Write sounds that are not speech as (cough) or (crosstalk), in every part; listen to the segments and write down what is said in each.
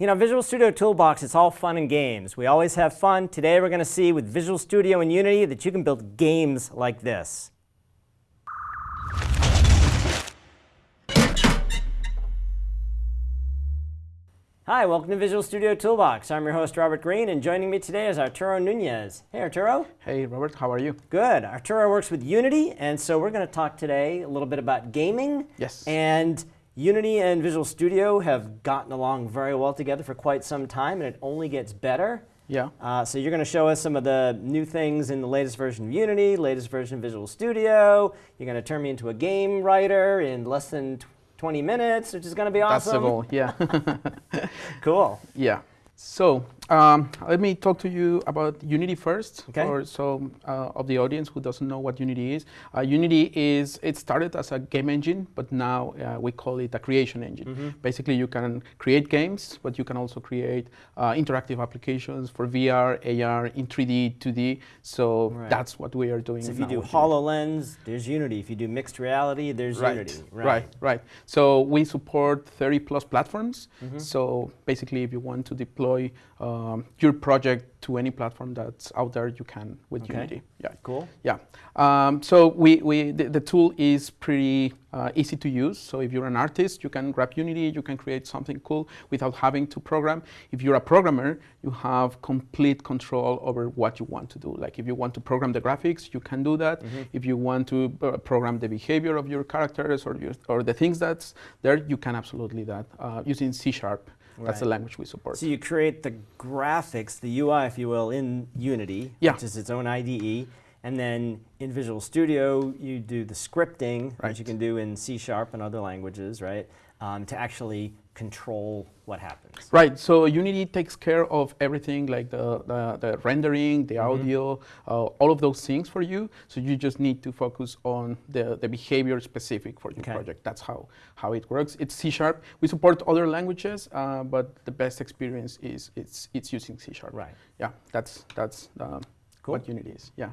You know, Visual Studio Toolbox, it's all fun and games. We always have fun. Today we're going to see with Visual Studio and Unity that you can build games like this. Hi, welcome to Visual Studio Toolbox. I'm your host, Robert Green, and joining me today is Arturo Nunez. Hey, Arturo. Hey, Robert, how are you? Good. Arturo works with Unity, and so we're going to talk today a little bit about gaming. Yes. And Unity and Visual Studio have gotten along very well together for quite some time, and it only gets better. Yeah. Uh, so you're going to show us some of the new things in the latest version of Unity, latest version of Visual Studio. You're going to turn me into a game writer in less than 20 minutes, which is going to be awesome. That's the goal, yeah. (laughs) cool. Yeah. So um, let me talk to you about Unity first, okay. for so uh, of the audience who doesn't know what Unity is. Uh, Unity is it started as a game engine, but now uh, we call it a creation engine. Mm -hmm. Basically, you can create games, but you can also create uh, interactive applications for VR, AR, in 3D, 2D. So right. that's what we are doing. So if you do HoloLens, there's Unity. If you do mixed reality, there's right. Unity. Right. right, right. So we support 30 plus platforms. Mm -hmm. So basically, if you want to deploy deploy um, your project to any platform that's out there, you can with okay. Unity. Yeah, cool. Yeah. Um, so we, we the, the, tool is pretty uh, easy to use. So if you're an artist, you can grab Unity, you can create something cool without having to program. If you're a programmer, you have complete control over what you want to do. Like if you want to program the graphics, you can do that. Mm -hmm. If you want to uh, program the behavior of your characters or your, or the things that's there, you can absolutely that uh, using C Sharp. Right. That's the language we support. So you create the graphics, the UI, if you will, in Unity, yeah. which is its own IDE. And then in Visual Studio, you do the scripting, right. which you can do in C Sharp and other languages, right, um, to actually control what happens. Right, so Unity takes care of everything like the, the, the rendering, the mm -hmm. audio, uh, all of those things for you. So you just need to focus on the, the behavior specific for your okay. project. That's how, how it works. It's C Sharp. We support other languages, uh, but the best experience is it's, it's using C Sharp. Right. Yeah, that's, that's um, cool. what Unity is, yeah.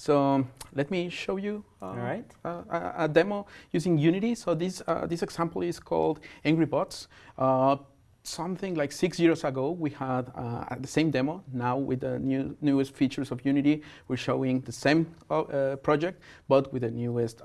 So let me show you uh, right. uh, a, a, demo using Unity. So this, uh, this example is called Angry Bots. Uh, something like six years ago, we had uh, the same demo. Now with the new, newest features of Unity, we're showing the same uh, project, but with the newest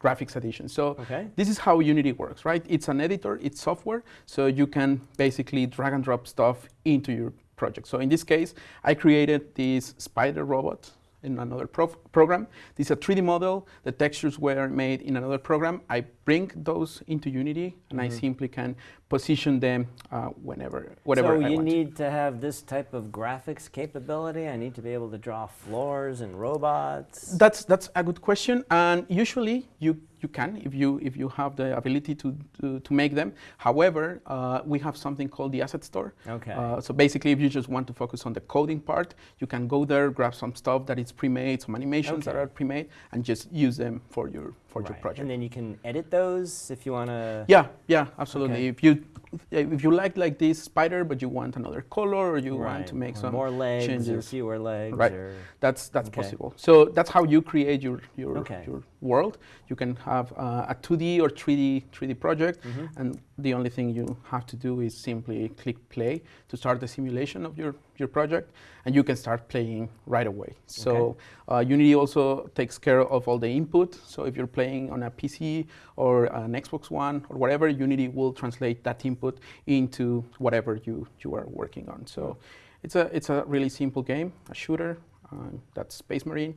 graphics addition. So okay. this is how Unity works, right? It's an editor, it's software, so you can basically drag and drop stuff into your project. So in this case, I created this spider robot in another program. This is a 3D model. The textures were made in another program. I bring those into Unity, and mm -hmm. I mm-hmm. simply can position them uh, whenever, whatever so I you need to have this type of graphics capability? I need to be able to draw floors and robots? That's, that's a good question. And usually you you can if you if you have the ability to to, to make them. However, uh, we have something called the asset store. Okay. Uh, so basically, if you just want to focus on the coding part, you can go there, grab some stuff that is pre-made, some animations okay. that are pre-made, and just use them for your for right. your project. And then you can edit those if you want to. Yeah, yeah, absolutely. Okay. If you if you like like this spider, but you want another color, or you right. want to make or some more legs changes, or fewer legs, right? That's that's okay. possible. So that's how you create your your okay. your world. You can have uh, a 2D or 3D 3D project, mm -hmm. and the only thing you have to do is simply click play to start the simulation of your your project, and you can start playing right away. So okay. uh, Unity also takes care of all the input. So if you're playing on a PC or an Xbox One or whatever, Unity will translate that input into whatever you you are working on. So it's a it's a really simple game, a shooter. Uh, that's Space Marine.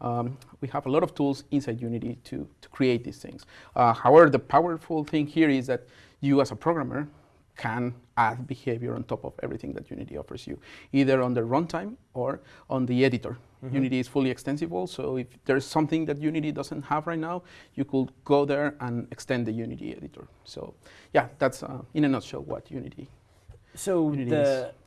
Um, we have a lot of tools inside Unity to, to create these things. Uh, however, the powerful thing here is that you as a programmer can add behavior on top of everything that Unity offers you, either on the runtime or on the editor. Mm -hmm. Unity is fully extensible, so if there's something that Unity doesn't have right now, you could go there and extend the Unity editor. So yeah, that's uh, in a nutshell what Unity, so Unity the is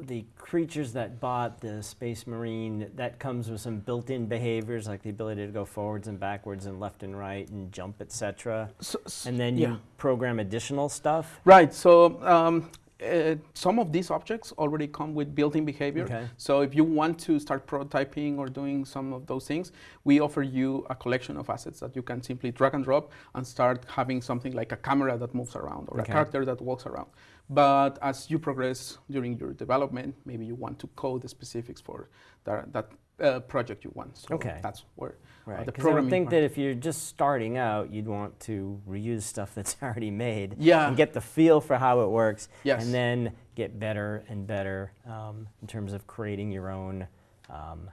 the creatures that bought the Space Marine, that comes with some built-in behaviors like the ability to go forwards and backwards and left and right and jump, etc. So, and then yeah. you program additional stuff? Right. So um, uh, some of these objects already come with built-in behavior. Okay. So if you want to start prototyping or doing some of those things, we offer you a collection of assets that you can simply drag and drop and start having something like a camera that moves around or okay. a character that walks around. But as you progress during your development, maybe you want to code the specifics for that, that uh, project you want. So okay. that's where uh, right. uh, the programming. I think that if you're just starting out, you'd want to reuse stuff that's (laughs) already made. Yeah. And get the feel for how it works. Yes. And then get better and better um, in terms of creating your own um,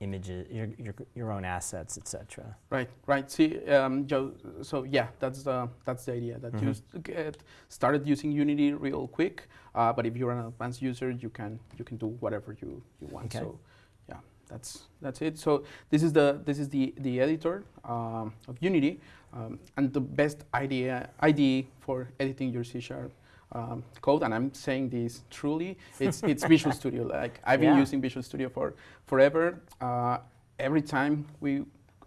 images, your, your, your own assets, etc. Right, right. See, um, Joe, so yeah, that's the, that's the idea, that mm -hmm. you get started using Unity real quick, uh, but if you're an advanced user, you can, you can do whatever you, you want. Okay. So yeah, that's, that's it. So this is the, this is the, the editor um, of Unity, um, and the best idea, IDE for editing your C Sharp um, code, and I'm saying this truly, it's, it's (laughs) Visual Studio. Like I've been yeah. using Visual Studio for forever. Uh, every time we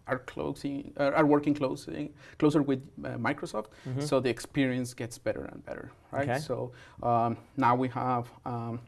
are closing, uh, are working closing, closer with uh, Microsoft, mm -hmm. so the experience gets better and better, right? Okay. So um, now we have um,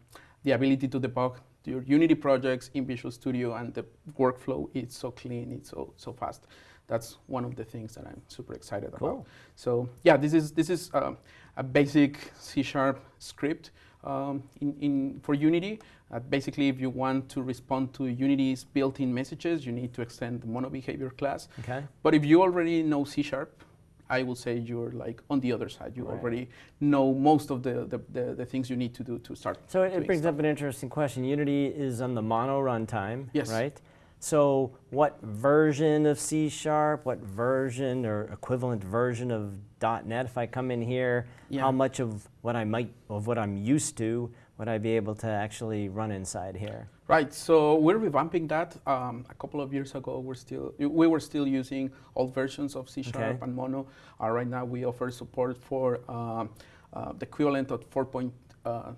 the ability to debug your Unity projects in Visual Studio, and the workflow is so clean, it's so so fast. That's one of the things that I'm super excited cool. about. So yeah, this is this is. Uh, a basic C-sharp script um, in, in, for Unity. Uh, basically, if you want to respond to Unity's built-in messages, you need to extend the MonoBehaviour class. Okay. But if you already know C-sharp, I will say you're like on the other side. You right. already know most of the, the, the, the, things you need to do to start. So it, brings stuff. up an interesting question. Unity is on the mono runtime, yes. right? So what version of C Sharp, what version or equivalent version of .NET, if I come in here, yeah. how much of what I might, of what I'm used to, would I be able to actually run inside here? Right, so we're revamping that. Um, a couple of years ago, we're still, we were still using old versions of C Sharp okay. and Mono. Uh, right now, we offer support for um, uh, the equivalent of 4.2 uh,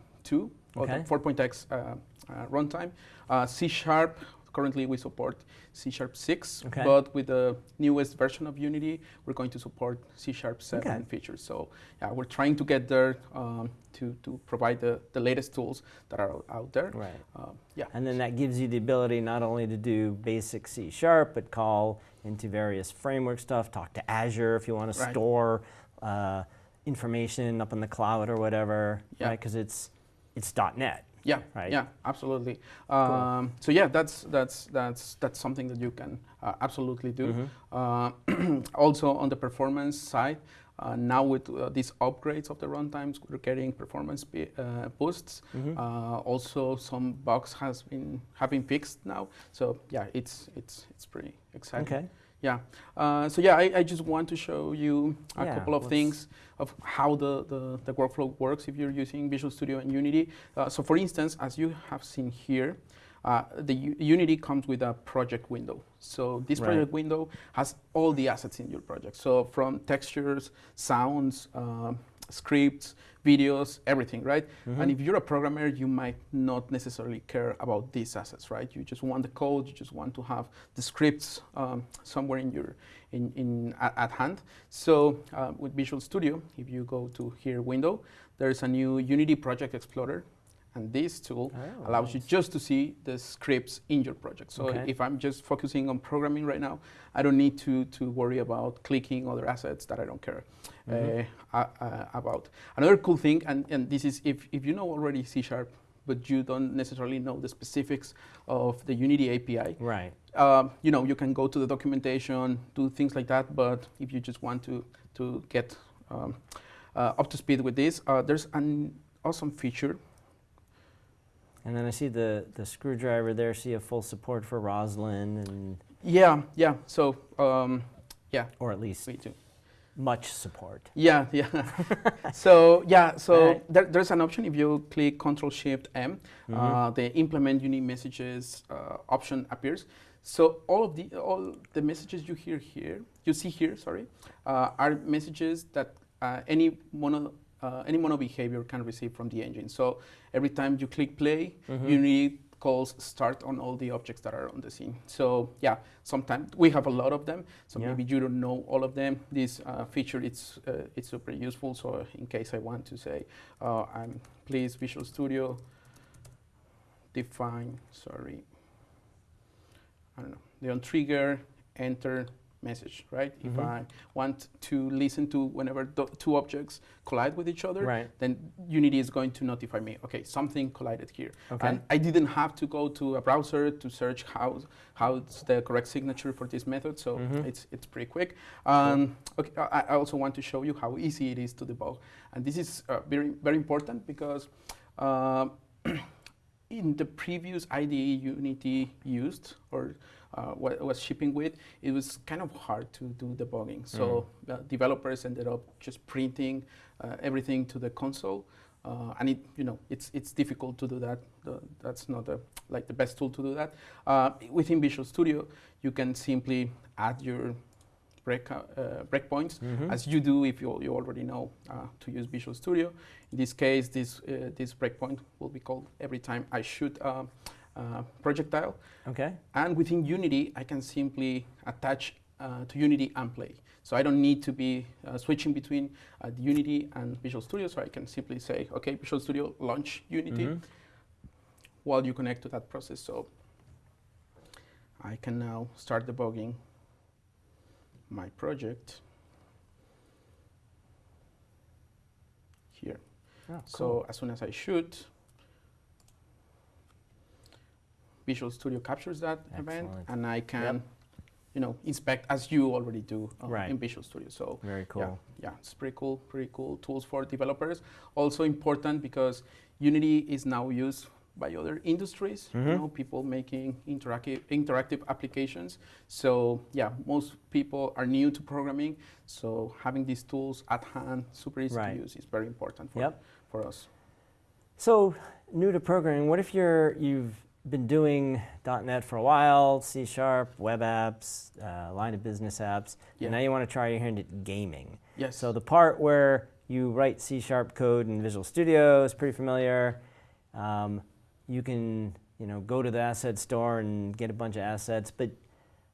or okay. 4.x uh, uh, runtime. Uh, C Sharp Currently, we support C Sharp 6, okay. but with the newest version of Unity, we're going to support C Sharp 7 okay. features. So yeah, we're trying to get there um, to, to provide the, the latest tools that are out there. Right. Um, yeah. And then that gives you the ability not only to do basic C Sharp, but call into various framework stuff, talk to Azure if you want to store uh, information up in the cloud or whatever, yeah. right? Because it's, it's .NET. Yeah, right. Yeah, absolutely. Um, cool. So yeah, that's that's that's that's something that you can uh, absolutely do. Mm -hmm. uh, (clears throat) also on the performance side, uh, now with uh, these upgrades of the runtimes, we're getting performance uh, boosts. Mm -hmm. also, some bugs has been have been fixed now. So yeah, it's it's it's pretty exciting. Okay. Yeah. Uh, so yeah, I, I, just want to show you a yeah, couple of things of how the, the, the, workflow works if you're using Visual Studio and Unity. Uh, so for instance, as you have seen here, uh, the U Unity comes with a project window. So this right. project window has all the assets in your project. So from textures, sounds, uh, scripts, videos, everything, right? Mm -hmm. And if you're a programmer, you might not necessarily care about these assets, right? You just want the code, you just want to have the scripts um, somewhere in your in, in at, at hand. So uh, with Visual Studio, if you go to here window, there's a new Unity Project Explorer and this tool oh, allows nice. you just to see the scripts in your project. So okay. if I'm just focusing on programming right now, I don't need to, to worry about clicking other assets that I don't care mm -hmm. uh, uh, about. Another cool thing, and, and this is if, if you know already C Sharp, but you don't necessarily know the specifics of the Unity API. Right. Um, you know, you can go to the documentation, do things like that, but if you just want to, to get um, uh, up to speed with this, uh, there's an awesome feature and then I see the, the screwdriver there, see a full support for Roslyn and... Yeah, yeah, so, um, yeah. Or at least we do. much support. Yeah, yeah. (laughs) so, yeah, so right. there, there's an option if you click Control Shift M, mm -hmm. uh, mm-hmm. the implement Unity messages uh, option appears. So all of the all the messages you hear here, you see here, sorry, uh, are messages that uh, any mono uh, any MonoBehaviour can receive from the engine. So every time you click play, mm -hmm. Unity calls start on all the objects that are on the scene. So yeah, sometimes we have a lot of them. So yeah. maybe you don't know all of them. This uh, feature it's uh, it's super useful. So in case I want to say, uh, I'm please Visual Studio define sorry. I don't know the on trigger enter message, right? Mm -hmm. If mm-hmm. I want to listen to whenever two objects collide with each other, right. then Unity is going to notify me, okay, something collided here. Okay. And I didn't have to go to a browser to search how how's the correct signature for this method, so mm -hmm. it's, it's pretty quick. Um, okay, I, I, also want to show you how easy it is to debug. And this is uh, very, very important because uh, (clears throat) in the previous IDE Unity used, or uh, what was shipping with, it was kind of hard to do debugging. So mm. uh, developers ended up just printing uh, everything to the console. Uh, and it, you know, it's it's difficult to do that. The, that's not a, like the best tool to do that. Uh, within Visual Studio, you can simply add your break uh, breakpoints, mm -hmm. as you do if you, you already know to use Visual Studio. In this case, this this breakpoint will be called every time I shoot uh, projectile. Okay. And within Unity, I can simply attach uh, to Unity and play. So I don't need to be uh, switching between uh, the Unity and Visual Studio. So I can simply say, okay, Visual Studio, launch Unity mm -hmm. while you connect to that process. So I can now start debugging my project here. Oh, cool. So as soon as I shoot, Visual Studio captures that Excellent. event, and I can, yep. you know, inspect as you already do uh, right. in Visual Studio. So very cool. Yeah, yeah, it's pretty cool. Pretty cool tools for developers. Also important because Unity is now used by other industries. Mm -hmm. You mm-hmm. know, people making interactive interactive applications. So yeah, most people are new to programming. So having these tools at hand, super easy right. to use, is very important for yep. for us. So new to programming, what if you're you've been doing .NET for a while, C Sharp, web apps, uh, line of business apps, yeah. and now you want to try your hand at gaming. Yes. So the part where you write C Sharp code in Visual Studio is pretty familiar. Um, you can you know, go to the asset store and get a bunch of assets, but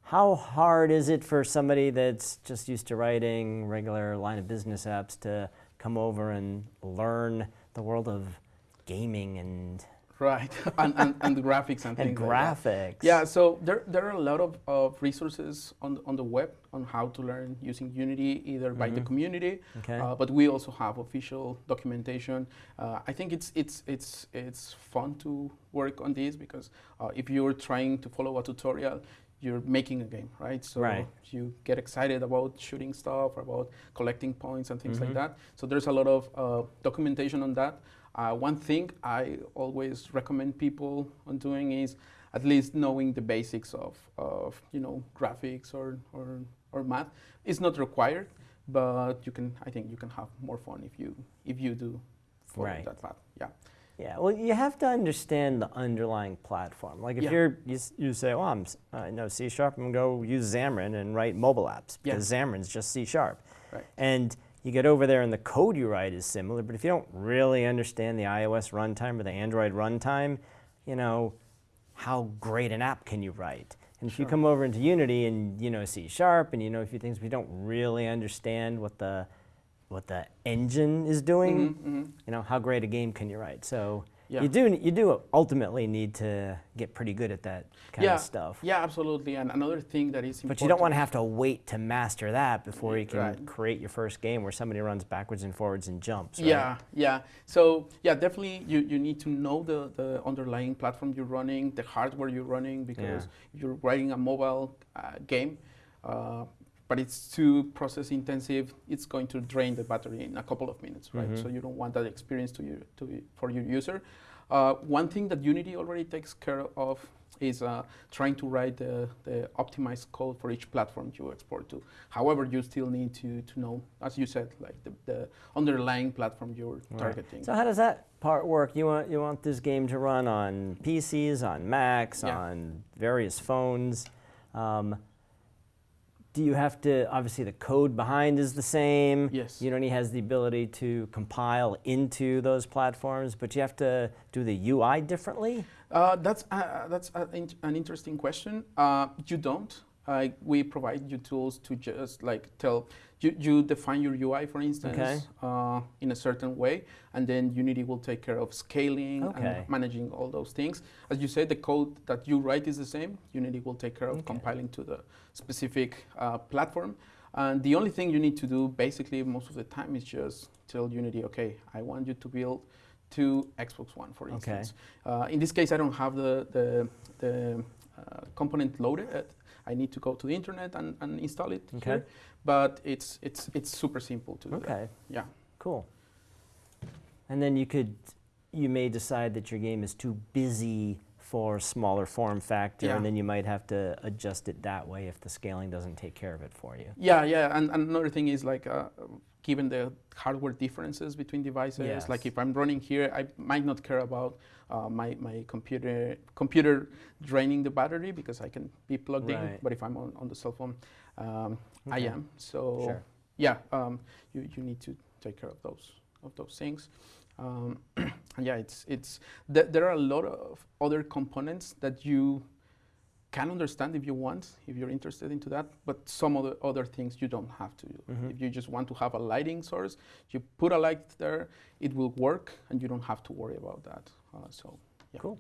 how hard is it for somebody that's just used to writing regular line of business apps to come over and learn the world of gaming and Right, (laughs) and, and, and the graphics and, and things graphics. Like yeah, so there, there are a lot of, of resources on the, on the web on how to learn using Unity, either mm -hmm. by the mm-hmm. community, okay. uh, but we also have official documentation. Uh, I think it's, it's, it's, it's fun to work on this because uh, if you're trying to follow a tutorial, you're making a game, right? So right. you get excited about shooting stuff, about collecting points and things mm -hmm. like mm-hmm. that. So there's a lot of uh, documentation on that. Uh, one thing I always recommend people on doing is at least knowing the basics of, of you know graphics or, or, or math. It's not required, but you can I think you can have more fun if you if you do follow right. that path. Yeah. Yeah, well, you have to understand the underlying platform. Like if yeah. you're, you, you say, well, I'm, I know C Sharp, I'm going to go use Xamarin and write mobile apps because yeah. Xamarin's just C Sharp. Right. And you get over there and the code you write is similar, but if you don't really understand the iOS runtime or the Android runtime, you know, how great an app can you write? And if you come over into Unity and you know C Sharp and you know a few things, but you don't really understand what the what the engine is doing, mm -hmm, mm -hmm. you know, how great a game can you write? So yeah. You do you do ultimately need to get pretty good at that kind yeah. of stuff. Yeah, absolutely. And another thing that is important. But you don't want to have to wait to master that before you can right. create your first game where somebody runs backwards and forwards and jumps. Right? Yeah, yeah. So yeah, definitely you, you need to know the, the underlying platform you're running, the hardware you're running, because yeah. you're writing a mobile uh, game. Uh, but it's too process intensive. It's going to drain the battery in a couple of minutes, right? Mm -hmm. So you don't want that experience to you, to for your user. Uh, one thing that Unity already takes care of is uh, trying to write the, the, optimized code for each platform you export to. However, you still need to, to know, as you said, like the, the underlying platform you're right. targeting. So how does that part work? You want, you want this game to run on PCs, on Macs, yeah. on various phones. Um, do you have to, obviously the code behind is the same. Yes. Unity has the ability to compile into those platforms, but you have to do the UI differently? Uh, that's uh, that's in an interesting question. Uh, you don't. Uh, we provide you tools to just like tell you, you define your UI, for instance, okay. uh, in a certain way, and then Unity will take care of scaling okay. and managing all those things. As you said, the code that you write is the same. Unity will take care of okay. compiling to the specific uh, platform. And the only thing you need to do, basically, most of the time, is just tell Unity, okay, I want you to build to Xbox One, for instance. Uh, in this case, I don't have the, the, the uh, component loaded. I need to go to the internet and, and install it okay. here but it's it's it's super simple to do. Okay. Yeah. Cool. And then you could, you may decide that your game is too busy for smaller form factor, yeah. and then you might have to adjust it that way if the scaling doesn't take care of it for you. Yeah, yeah, and, and another thing is like, uh, given the hardware differences between devices, yes. like if I'm running here, I might not care about uh, my, my computer computer draining the battery because I can be plugged right. in, but if I'm on, on the cell phone, um, okay. I am. So sure. yeah, um, you, you need to take care of those of those things. Um, (clears throat) yeah, it's it's th there are a lot of other components that you can understand if you want, if you're interested into that, but some other other things you don't have to do. Mm -hmm. If you just want to have a lighting source, you put a light there, it will work, and you don't have to worry about that. Uh, so yeah. Cool.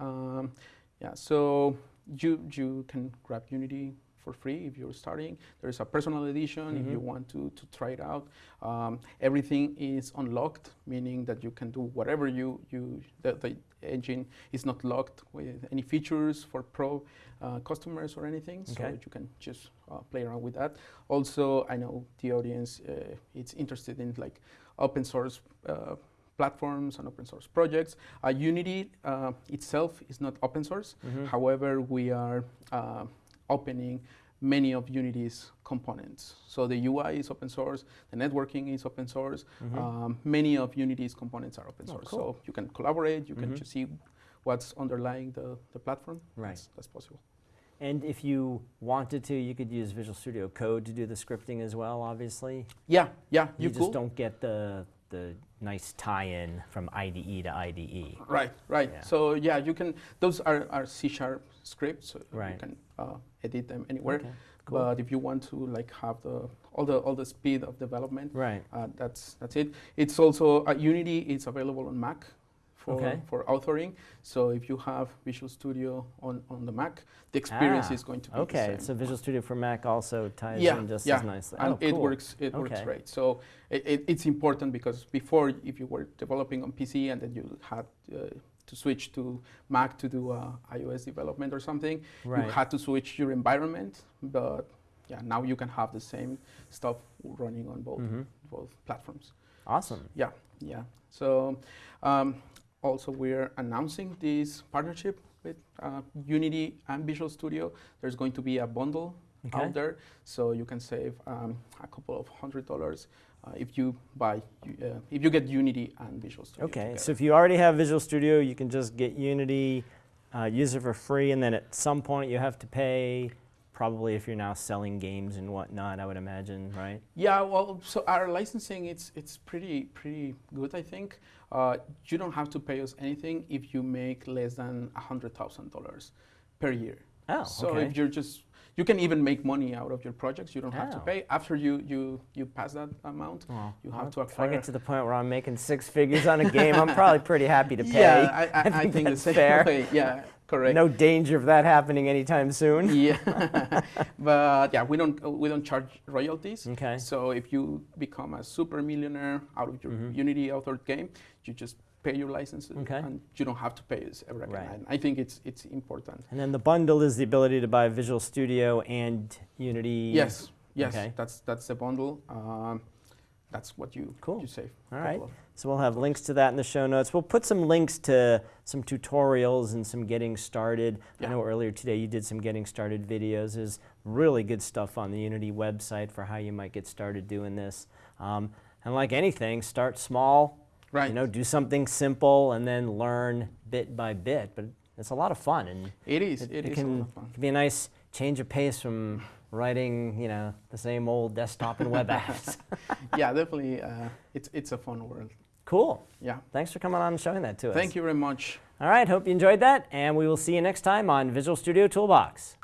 Um, yeah, so you you can grab Unity for free if you're starting. There's a personal edition mm -hmm. if you mm-hmm. want to, to try it out. Um, everything is unlocked, meaning that you can do whatever you, you the, the engine is not locked with any features for pro uh, customers or anything, okay. so you can just uh, play around with that. Also, I know the audience uh, is interested in like open source uh, platforms and open source projects. Uh, Unity uh, itself is not open source. Mm -hmm. However, we are uh, opening many of Unity's components. So the UI is open source, the networking is open source, mm -hmm. um, many of Unity's components are open oh, source. Cool. So you can collaborate, you mm -hmm. can mm-hmm. just see what's underlying the, the platform. Right. That's, that's, possible. And if you wanted to, you could use Visual Studio Code to do the scripting as well, obviously? Yeah, yeah, you, you just don't get the, the nice tie-in from IDE to IDE. Right, right. Yeah. So yeah, you can, those are, are C-sharp scripts, so right. you can uh, edit them anywhere. Okay, cool. But if you want to like have the all the all the speed of development, right? Uh, that's that's it. It's also uh, Unity. It's available on Mac for okay. for authoring. So if you have Visual Studio on on the Mac, the experience ah, is going to be okay. So Visual Studio for Mac also ties yeah, in just yeah. as nicely. and oh, it works. It okay. works great. So it, it, it's important because before, if you were developing on PC and then you had uh, to switch to Mac to do uh, iOS development or something, right. you had to switch your environment. But yeah, now you can have the same stuff running on both mm -hmm. both platforms. Awesome. Yeah, yeah. So um, also we're announcing this partnership with uh, Unity and Visual Studio. There's going to be a bundle okay. out there, so you can save um, a couple of hundred dollars uh, if you buy, uh, if you get Unity and Visual Studio. Okay, together. so if you already have Visual Studio, you can just get Unity, uh, use it for free, and then at some point you have to pay, probably if you're now selling games and whatnot, I would imagine, right? Yeah, well, so our licensing, it's, it's pretty, pretty good, I think. Uh, you don't have to pay us anything if you make less than $100,000 per year. Oh, so okay. if you're just you can even make money out of your projects. You don't oh. have to oh. pay. After you, you, you pass that amount, oh. you have to acquire. If I get to the point where I'm making six figures on a game, I'm (laughs) probably pretty happy to pay. Yeah, I, (laughs) I, I think, think that's fair. Way. Yeah, correct. No danger of that happening anytime soon. yeah, (laughs) (laughs) but yeah, we don't we don't charge royalties. Okay. So if you become a super millionaire out of your mm -hmm. Unity authored game, you just pay your licenses, okay. and you don't have to pay us ever again. Right. I think it's it's important. And then the bundle is the ability to buy Visual Studio and Unity. Yes, yes, okay. that's that's the bundle. Um, that's what you cool. you save. All right. So we'll have links to that in the show notes. We'll put some links to some tutorials and some getting started. Yeah. I know earlier today you did some getting started videos. There's really good stuff on the Unity website for how you might get started doing this. Um, and like anything, start small, Right. You know, do something simple and then learn bit by bit. But it's a lot of fun. And it is. It, it, it is can, can be a nice change of pace from writing, you know, the same old desktop and web apps. (laughs) yeah, definitely. Uh, it's, it's a fun world. Cool. Yeah. Thanks for coming on and showing that to us. Thank you very much. All right, hope you enjoyed that, and we will see you next time on Visual Studio Toolbox.